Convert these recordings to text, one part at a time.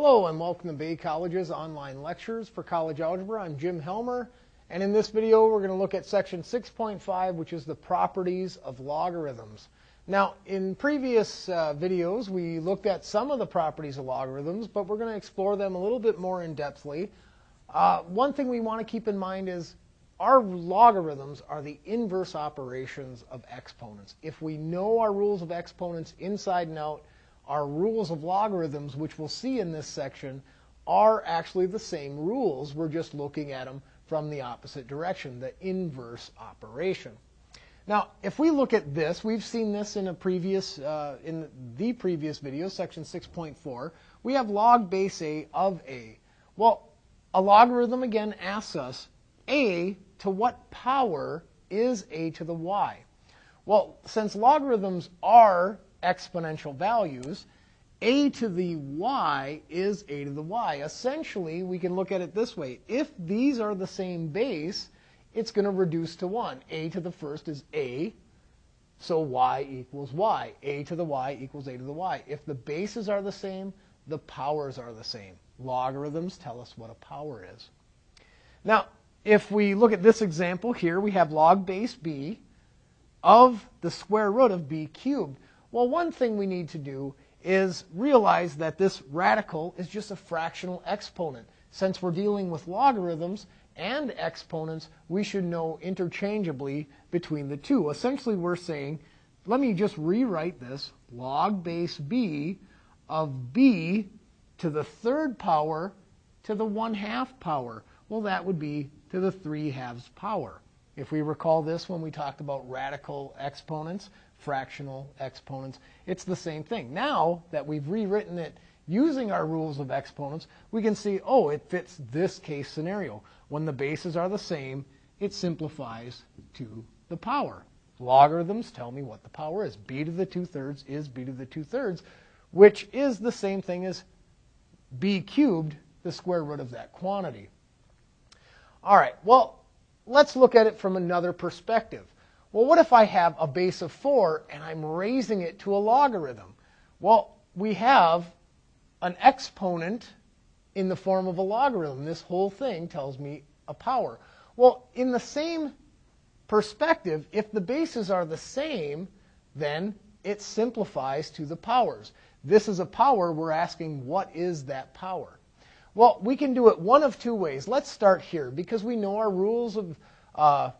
Hello and welcome to Bay College's online lectures for college algebra. I'm Jim Helmer and in this video we're going to look at section 6.5 which is the properties of logarithms. Now in previous uh, videos we looked at some of the properties of logarithms but we're going to explore them a little bit more in depthly. Uh, one thing we want to keep in mind is our logarithms are the inverse operations of exponents. If we know our rules of exponents inside and out our rules of logarithms, which we'll see in this section, are actually the same rules. We're just looking at them from the opposite direction, the inverse operation. Now, if we look at this, we've seen this in a previous, uh, in the previous video, section 6.4. We have log base a of a. Well, a logarithm again asks us, a to what power is a to the y? Well, since logarithms are exponential values, a to the y is a to the y. Essentially, we can look at it this way. If these are the same base, it's going to reduce to 1. a to the first is a, so y equals y. a to the y equals a to the y. If the bases are the same, the powers are the same. Logarithms tell us what a power is. Now, if we look at this example here, we have log base b of the square root of b cubed. Well, one thing we need to do is realize that this radical is just a fractional exponent. Since we're dealing with logarithms and exponents, we should know interchangeably between the two. Essentially, we're saying, let me just rewrite this, log base b of b to the third power to the 1 half power. Well, that would be to the 3 halves power. If we recall this when we talked about radical exponents, fractional exponents. It's the same thing. Now that we've rewritten it using our rules of exponents, we can see, oh, it fits this case scenario. When the bases are the same, it simplifies to the power. Logarithms tell me what the power is. b to the 2 thirds is b to the 2 thirds, which is the same thing as b cubed, the square root of that quantity. All right, well, let's look at it from another perspective. Well, what if I have a base of 4 and I'm raising it to a logarithm? Well, we have an exponent in the form of a logarithm. This whole thing tells me a power. Well, in the same perspective, if the bases are the same, then it simplifies to the powers. This is a power. We're asking, what is that power? Well, we can do it one of two ways. Let's start here because we know our rules of uh,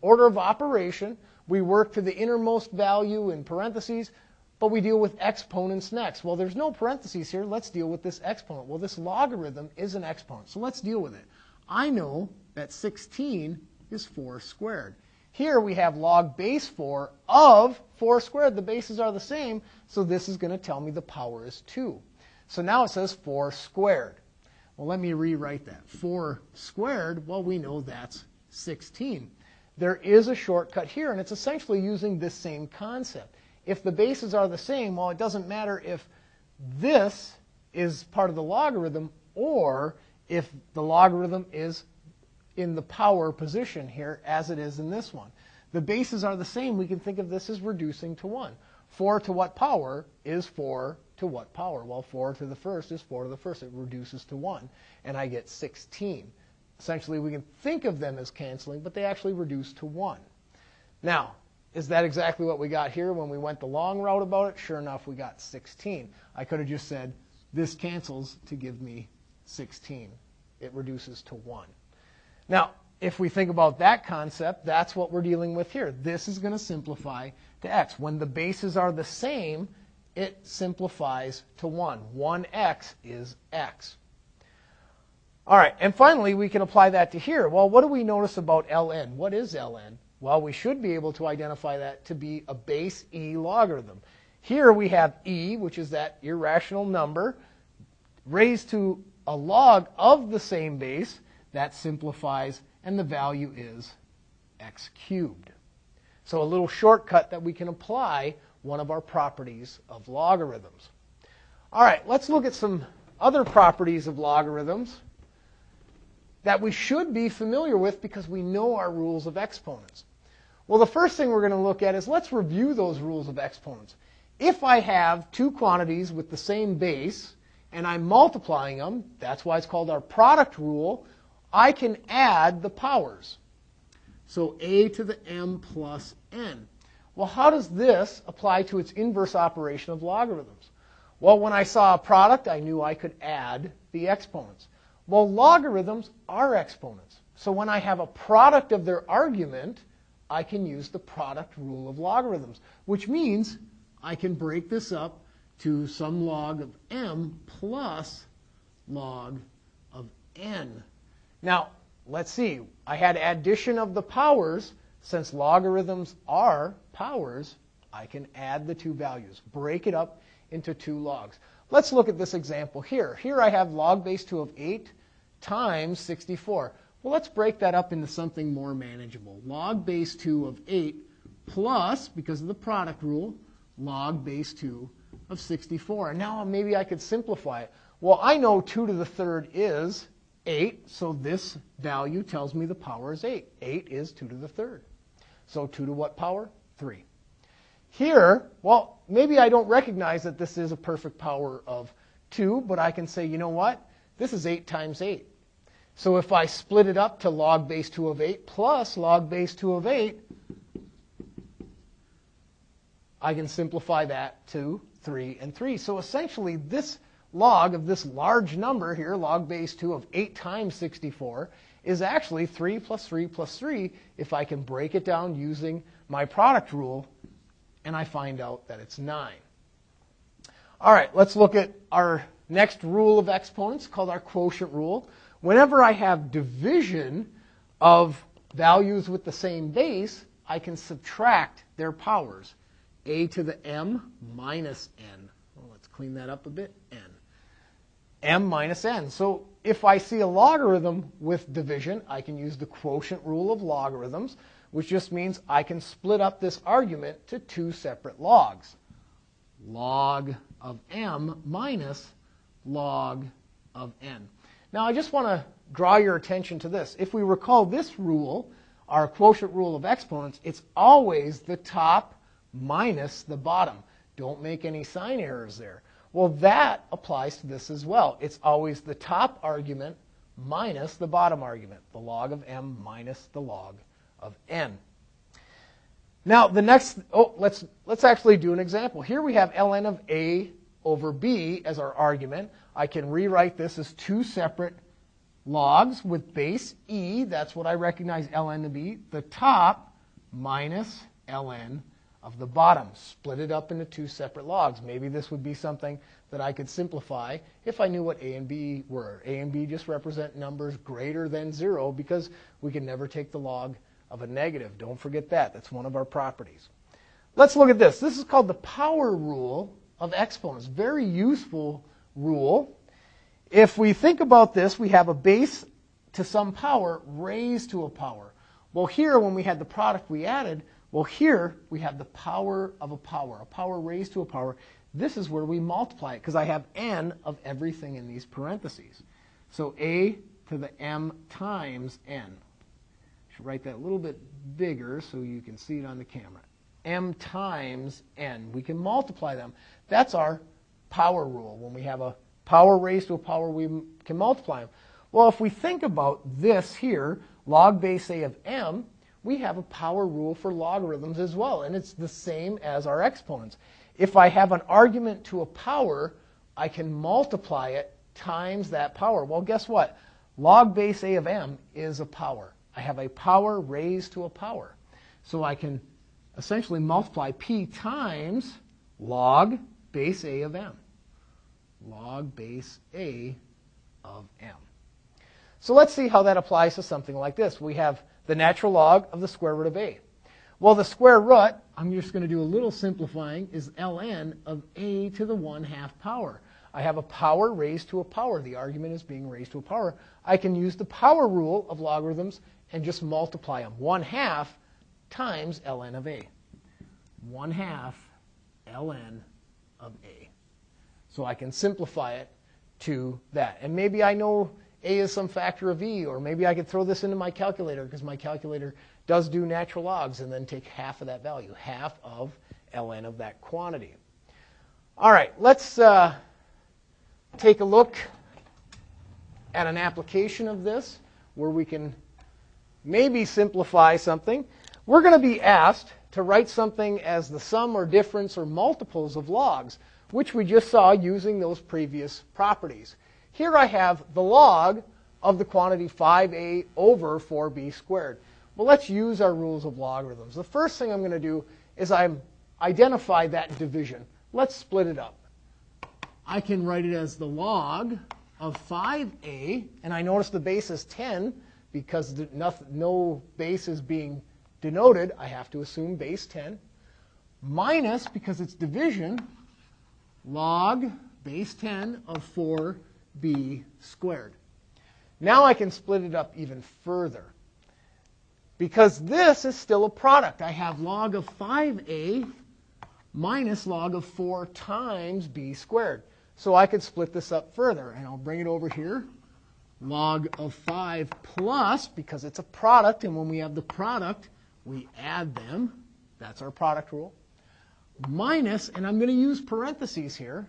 order of operation. We work to the innermost value in parentheses, but we deal with exponents next. Well, there's no parentheses here. Let's deal with this exponent. Well, this logarithm is an exponent, so let's deal with it. I know that 16 is 4 squared. Here we have log base 4 of 4 squared. The bases are the same, so this is going to tell me the power is 2. So now it says 4 squared. Well, let me rewrite that. 4 squared, well, we know that's 16 there is a shortcut here, and it's essentially using this same concept. If the bases are the same, well, it doesn't matter if this is part of the logarithm or if the logarithm is in the power position here as it is in this one. The bases are the same. We can think of this as reducing to 1. 4 to what power is 4 to what power? Well, 4 to the first is 4 to the first. It reduces to 1, and I get 16. Essentially, we can think of them as canceling, but they actually reduce to 1. Now, is that exactly what we got here when we went the long route about it? Sure enough, we got 16. I could have just said, this cancels to give me 16. It reduces to 1. Now, if we think about that concept, that's what we're dealing with here. This is going to simplify to x. When the bases are the same, it simplifies to 1. 1x is x. All right, and finally, we can apply that to here. Well, what do we notice about ln? What is ln? Well, we should be able to identify that to be a base e logarithm. Here we have e, which is that irrational number, raised to a log of the same base. That simplifies, and the value is x cubed. So a little shortcut that we can apply one of our properties of logarithms. All right, let's look at some other properties of logarithms that we should be familiar with because we know our rules of exponents. Well, the first thing we're going to look at is let's review those rules of exponents. If I have two quantities with the same base, and I'm multiplying them, that's why it's called our product rule, I can add the powers. So a to the m plus n. Well, how does this apply to its inverse operation of logarithms? Well, when I saw a product, I knew I could add the exponents. Well, logarithms are exponents. So when I have a product of their argument, I can use the product rule of logarithms, which means I can break this up to some log of m plus log of n. Now, let's see. I had addition of the powers. Since logarithms are powers, I can add the two values, break it up into two logs. Let's look at this example here. Here I have log base 2 of 8 times 64. Well, let's break that up into something more manageable. Log base 2 of 8 plus, because of the product rule, log base 2 of 64. And now maybe I could simplify it. Well, I know 2 to the third is 8, so this value tells me the power is 8. 8 is 2 to the third. So 2 to what power? 3. Here, well, maybe I don't recognize that this is a perfect power of 2, but I can say, you know what? This is 8 times 8. So if I split it up to log base 2 of 8 plus log base 2 of 8, I can simplify that to 3 and 3. So essentially, this log of this large number here, log base 2 of 8 times 64, is actually 3 plus 3 plus 3 if I can break it down using my product rule, and I find out that it's 9. All right, let's look at our next rule of exponents called our quotient rule. Whenever I have division of values with the same base, I can subtract their powers. a to the m minus n. Well, let's clean that up a bit. n m minus n. So if I see a logarithm with division, I can use the quotient rule of logarithms, which just means I can split up this argument to two separate logs. Log of m minus log of n. Now I just want to draw your attention to this. If we recall this rule, our quotient rule of exponents, it's always the top minus the bottom. Don't make any sign errors there. Well, that applies to this as well. It's always the top argument minus the bottom argument, the log of m minus the log of n. Now, the next, oh, let's, let's actually do an example. Here we have ln of a over b as our argument. I can rewrite this as two separate logs with base e. That's what I recognize ln to be. The top minus ln of the bottom. Split it up into two separate logs. Maybe this would be something that I could simplify if I knew what a and b were. a and b just represent numbers greater than 0 because we can never take the log of a negative. Don't forget that. That's one of our properties. Let's look at this. This is called the power rule of exponents. Very useful rule. If we think about this, we have a base to some power raised to a power. Well, here, when we had the product we added, well, here we have the power of a power, a power raised to a power. This is where we multiply it because I have n of everything in these parentheses. So a to the m times n. I should write that a little bit bigger so you can see it on the camera. m times n. We can multiply them. That's our power rule. When we have a power raised to a power, we can multiply them. Well, if we think about this here, log base a of m, we have a power rule for logarithms as well, and it's the same as our exponents. If I have an argument to a power, I can multiply it times that power. Well, guess what? Log base a of m is a power. I have a power raised to a power. So I can essentially multiply p times log base a of m. Log base a of m. So let's see how that applies to something like this. We have the natural log of the square root of a. Well, the square root, I'm just going to do a little simplifying, is ln of a to the 1 half power. I have a power raised to a power. The argument is being raised to a power. I can use the power rule of logarithms and just multiply them. 1 half times ln of a. 1 half ln of a. So I can simplify it to that. And maybe I know a is some factor of e, or maybe I could throw this into my calculator because my calculator does do natural logs and then take half of that value, half of ln of that quantity. All right, let's uh, take a look at an application of this where we can maybe simplify something. We're going to be asked to write something as the sum or difference or multiples of logs, which we just saw using those previous properties. Here I have the log of the quantity 5a over 4b squared. Well, let's use our rules of logarithms. The first thing I'm going to do is I'm identify that division. Let's split it up. I can write it as the log of 5a, and I notice the base is 10 because no base is being denoted. I have to assume base 10 minus, because it's division, log base 10 of 4b squared. Now I can split it up even further. Because this is still a product. I have log of 5a minus log of 4 times b squared. So I could split this up further, and I'll bring it over here. Log of 5 plus, because it's a product, and when we have the product, we add them. That's our product rule. Minus, and I'm going to use parentheses here,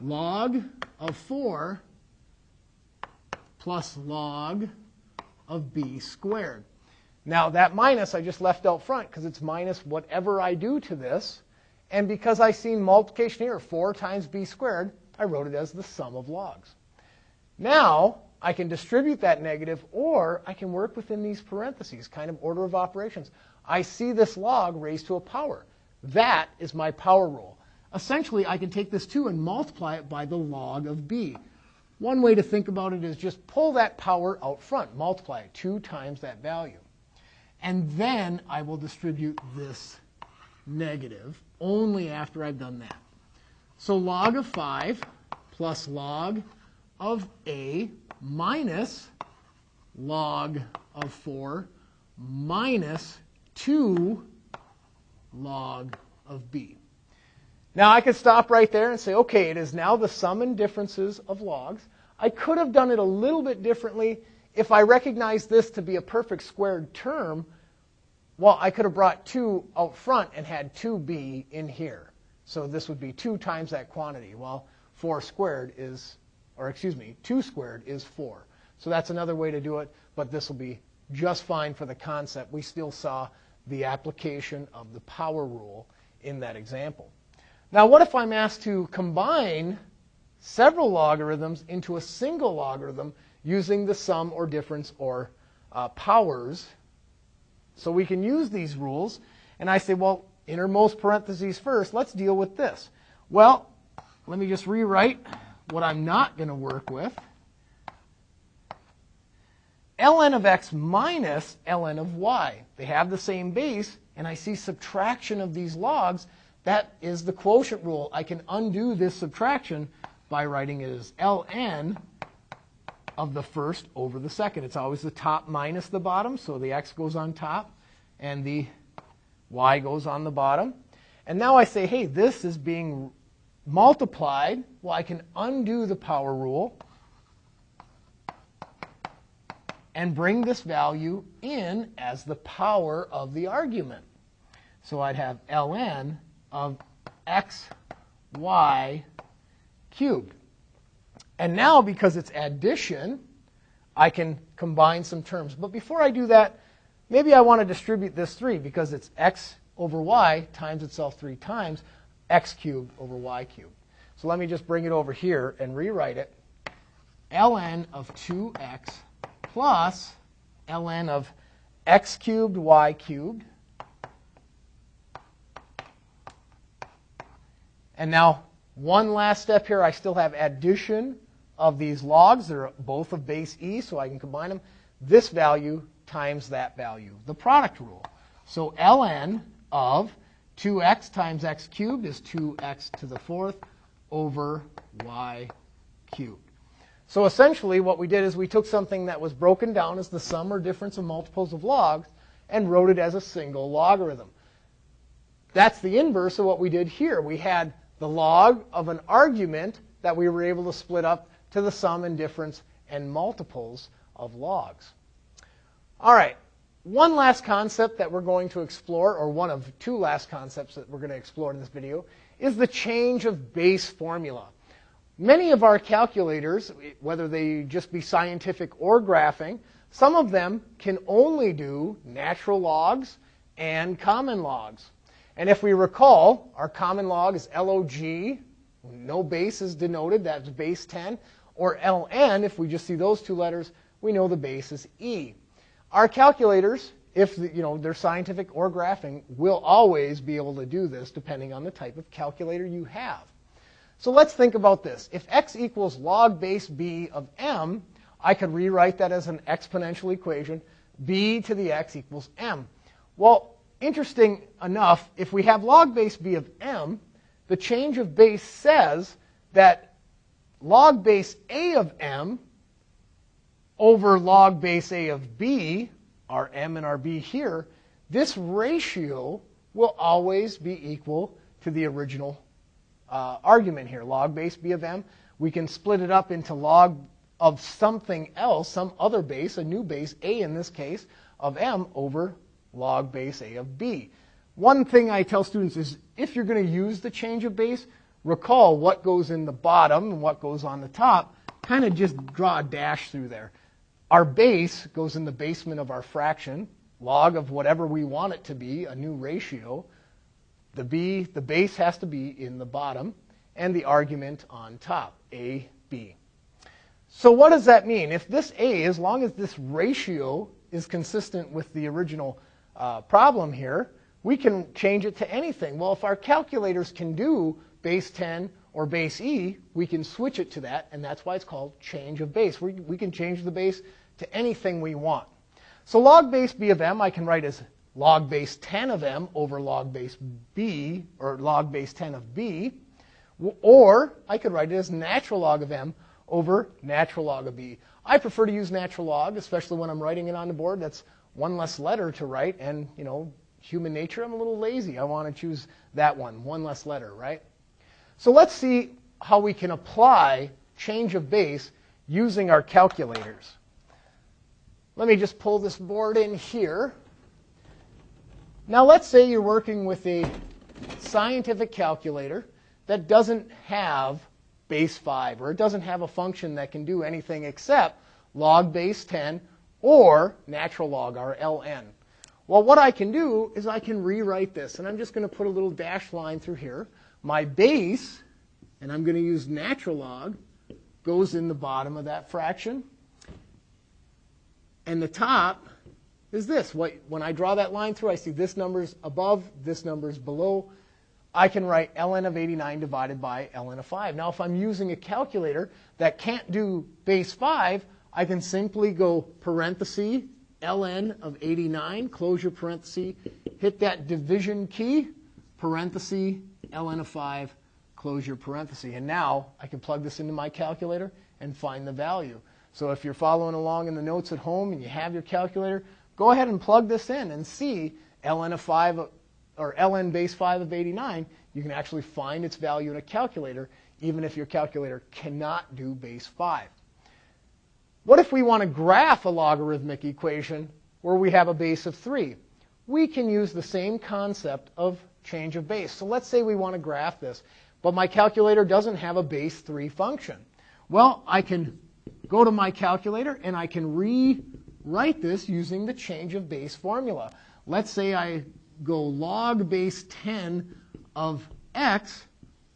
log of 4 plus log of b squared. Now, that minus I just left out front because it's minus whatever I do to this. And because I seen multiplication here, 4 times b squared, I wrote it as the sum of logs. Now, I can distribute that negative, or I can work within these parentheses, kind of order of operations. I see this log raised to a power. That is my power rule. Essentially, I can take this 2 and multiply it by the log of b. One way to think about it is just pull that power out front, multiply it 2 times that value. And then I will distribute this negative only after I've done that. So log of 5 plus log of a minus log of 4 minus 2 log of b. Now I could stop right there and say, okay, it is now the sum and differences of logs. I could have done it a little bit differently if I recognized this to be a perfect squared term well, I could have brought 2 out front and had 2b in here. So this would be 2 times that quantity. Well, 4 squared is, or excuse me, 2 squared is 4. So that's another way to do it, but this will be just fine for the concept. We still saw the application of the power rule in that example. Now, what if I'm asked to combine several logarithms into a single logarithm using the sum or difference or uh, powers so we can use these rules. And I say, well, innermost parentheses first, let's deal with this. Well, let me just rewrite what I'm not going to work with. ln of x minus ln of y. They have the same base, and I see subtraction of these logs. That is the quotient rule. I can undo this subtraction by writing it as ln of the first over the second. It's always the top minus the bottom, so the x goes on top and the y goes on the bottom. And now I say, hey, this is being multiplied. Well, I can undo the power rule and bring this value in as the power of the argument. So I'd have ln of x, y cubed. And now, because it's addition, I can combine some terms. But before I do that, maybe I want to distribute this 3 because it's x over y times itself 3 times, x cubed over y cubed. So let me just bring it over here and rewrite it. ln of 2x plus ln of x cubed y cubed. And now, one last step here. I still have addition of these logs. They're both of base e, so I can combine them. This value times that value, the product rule. So ln of 2x times x cubed is 2x to the fourth over y cubed. So essentially what we did is we took something that was broken down as the sum or difference of multiples of logs and wrote it as a single logarithm. That's the inverse of what we did here. We had the log of an argument that we were able to split up to the sum and difference and multiples of logs. All right, one last concept that we're going to explore, or one of two last concepts that we're going to explore in this video, is the change of base formula. Many of our calculators, whether they just be scientific or graphing, some of them can only do natural logs and common logs. And if we recall, our common log is log, no base is denoted, that's base 10, or ln, if we just see those two letters, we know the base is e. Our calculators, if you know they're scientific or graphing, will always be able to do this depending on the type of calculator you have. So let's think about this. If x equals log base b of m, I could rewrite that as an exponential equation, b to the x equals m. Well, interesting enough, if we have log base b of m, the change of base says that log base a of m over log base a of b, our m and our b here, this ratio will always be equal to the original uh, argument here, log base b of m. We can split it up into log of something else, some other base, a new base, a in this case, of m over log base a of b. One thing I tell students is if you're going to use the change of base, recall what goes in the bottom and what goes on the top. Kind of just draw a dash through there. Our base goes in the basement of our fraction, log of whatever we want it to be, a new ratio. The b, the base has to be in the bottom, and the argument on top, a, b. So what does that mean? If this a, as long as this ratio is consistent with the original uh, problem here, we can change it to anything. Well, if our calculators can do base 10 or base e, we can switch it to that, and that's why it's called change of base. We, we can change the base to anything we want. So log base b of m I can write as log base 10 of m over log base b, or log base 10 of b, or I could write it as natural log of m over natural log of b. I prefer to use natural log, especially when I'm writing it on the board. That's one less letter to write, and, you know, human nature, I'm a little lazy. I want to choose that one, one less letter, right? So let's see how we can apply change of base using our calculators. Let me just pull this board in here. Now let's say you're working with a scientific calculator that doesn't have base 5, or it doesn't have a function that can do anything except log base 10 or natural log, our ln. Well, what I can do is I can rewrite this, and I'm just going to put a little dash line through here. My base, and I'm going to use natural log, goes in the bottom of that fraction. And the top is this. When I draw that line through, I see this number's above, this number's below. I can write ln of 89 divided by ln of 5. Now, if I'm using a calculator that can't do base 5, I can simply go parenthesis ln of 89, close your parenthesis, hit that division key, parenthesis ln of 5, close your parenthesis. And now I can plug this into my calculator and find the value. So if you're following along in the notes at home and you have your calculator, go ahead and plug this in and see ln of 5 or ln base 5 of 89. You can actually find its value in a calculator even if your calculator cannot do base 5. What if we want to graph a logarithmic equation where we have a base of 3? We can use the same concept of change of base. So let's say we want to graph this, but my calculator doesn't have a base 3 function. Well, I can go to my calculator and I can rewrite this using the change of base formula. Let's say I go log base 10 of x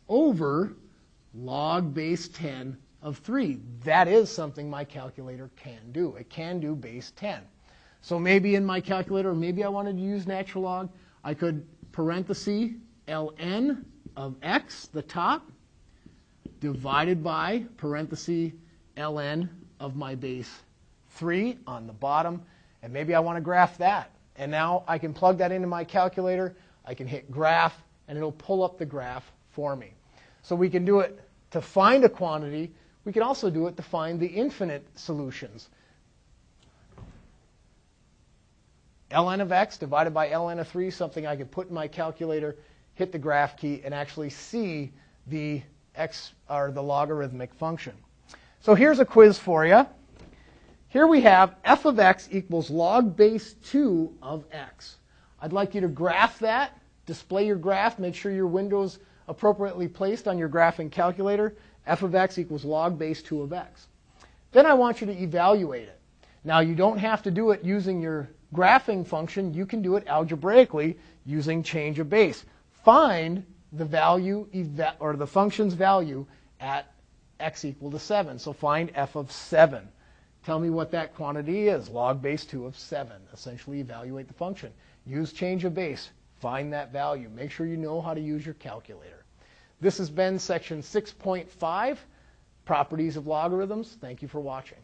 over log base 10 of 3. That is something my calculator can do. It can do base 10. So maybe in my calculator, maybe I wanted to use natural log, I could parenthesis ln of x, the top, divided by parenthesis ln of my base 3 on the bottom, and maybe I want to graph that. And now I can plug that into my calculator, I can hit graph, and it'll pull up the graph for me. So we can do it to find a quantity, we can also do it to find the infinite solutions. ln of x divided by ln of 3, something I could put in my calculator, hit the graph key, and actually see the x or the logarithmic function. So here's a quiz for you. Here we have f of x equals log base 2 of x. I'd like you to graph that, display your graph, make sure your window's appropriately placed on your graphing calculator, f of x equals log base 2 of x. Then I want you to evaluate it. Now you don't have to do it using your graphing function. You can do it algebraically using change of base. Find the value or the function's value at x equal to 7. So find f of 7. Tell me what that quantity is. Log base 2 of 7. Essentially evaluate the function. Use change of base. Find that value. Make sure you know how to use your calculator. This has been section 6.5, Properties of Logarithms. Thank you for watching.